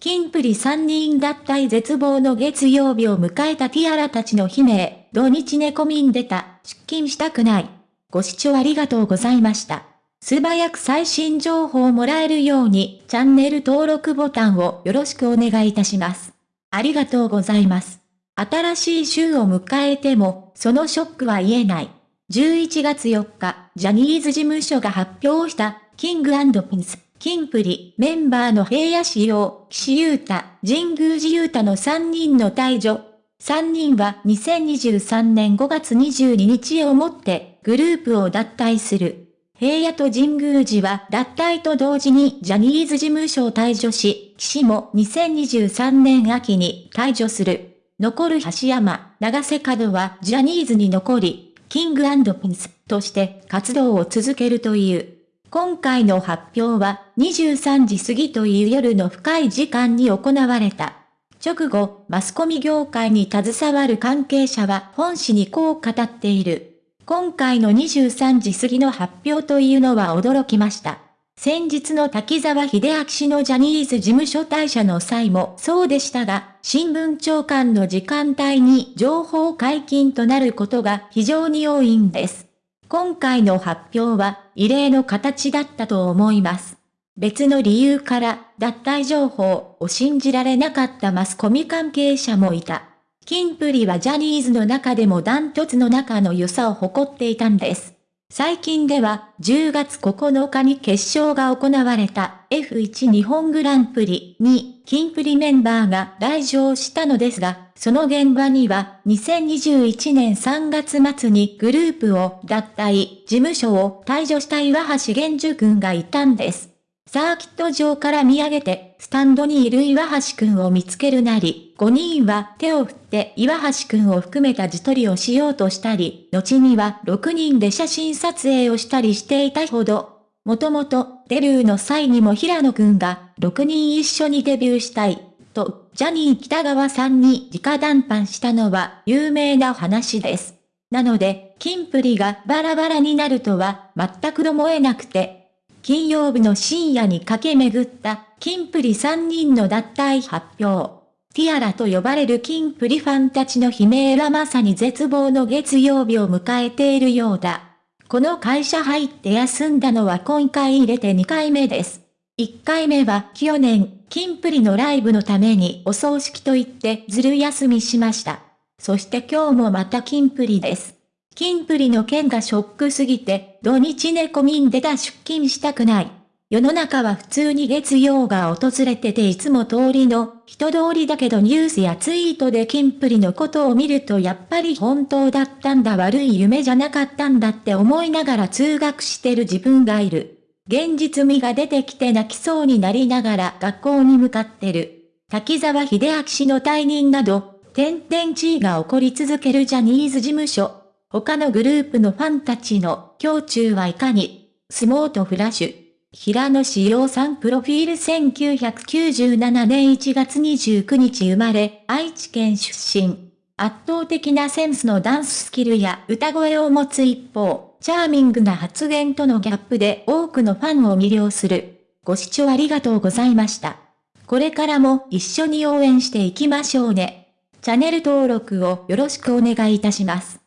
キンプリ3人脱退絶望の月曜日を迎えたティアラたちの悲鳴、土日寝込みんでた、出勤したくない。ご視聴ありがとうございました。素早く最新情報をもらえるように、チャンネル登録ボタンをよろしくお願いいたします。ありがとうございます。新しい週を迎えても、そのショックは言えない。11月4日、ジャニーズ事務所が発表した、キングピンス。キンプリ、メンバーの平野仕様、岸優太、神宮寺優太の3人の退場。3人は2023年5月22日をもってグループを脱退する。平野と神宮寺は脱退と同時にジャニーズ事務所を退場し、岸も2023年秋に退場する。残る橋山、長瀬角はジャニーズに残り、キングピンスとして活動を続けるという。今回の発表は23時過ぎという夜の深い時間に行われた。直後、マスコミ業界に携わる関係者は本誌にこう語っている。今回の23時過ぎの発表というのは驚きました。先日の滝沢秀明氏のジャニーズ事務所退社の際もそうでしたが、新聞長官の時間帯に情報解禁となることが非常に多いんです。今回の発表は異例の形だったと思います。別の理由から脱退情報を信じられなかったマスコミ関係者もいた。キンプリはジャニーズの中でもダントツの仲の良さを誇っていたんです。最近では10月9日に決勝が行われた F1 日本グランプリにキンプリメンバーが来場したのですが、その現場には2021年3月末にグループを脱退、事務所を退場した岩橋玄樹くんがいたんです。サーキット場から見上げて、スタンドにいる岩橋くんを見つけるなり、5人は手を振って岩橋くんを含めた自撮りをしようとしたり、後には6人で写真撮影をしたりしていたほど、もともとデビューの際にも平野くんが6人一緒にデビューしたいと、ジャニー北川さんに直談判したのは有名な話です。なので、キンプリがバラバラになるとは全く思えなくて、金曜日の深夜に駆け巡ったキンプリ3人の脱退発表。ティアラと呼ばれるキンプリファンたちの悲鳴はまさに絶望の月曜日を迎えているようだ。この会社入って休んだのは今回入れて2回目です。1回目は去年、金プリのライブのためにお葬式と言ってずる休みしました。そして今日もまた金プリです。金プリの件がショックすぎて、土日寝込みんでた出勤したくない。世の中は普通に月曜が訪れてていつも通りの人通りだけどニュースやツイートでキンプリのことを見るとやっぱり本当だったんだ悪い夢じゃなかったんだって思いながら通学してる自分がいる。現実味が出てきて泣きそうになりながら学校に向かってる。滝沢秀明氏の退任など、点々地位が起こり続けるジャニーズ事務所。他のグループのファンたちの胸中はいかに、相撲とフラッシュ。平野志陽さんプロフィール1997年1月29日生まれ、愛知県出身。圧倒的なセンスのダンススキルや歌声を持つ一方、チャーミングな発言とのギャップで多くのファンを魅了する。ご視聴ありがとうございました。これからも一緒に応援していきましょうね。チャンネル登録をよろしくお願いいたします。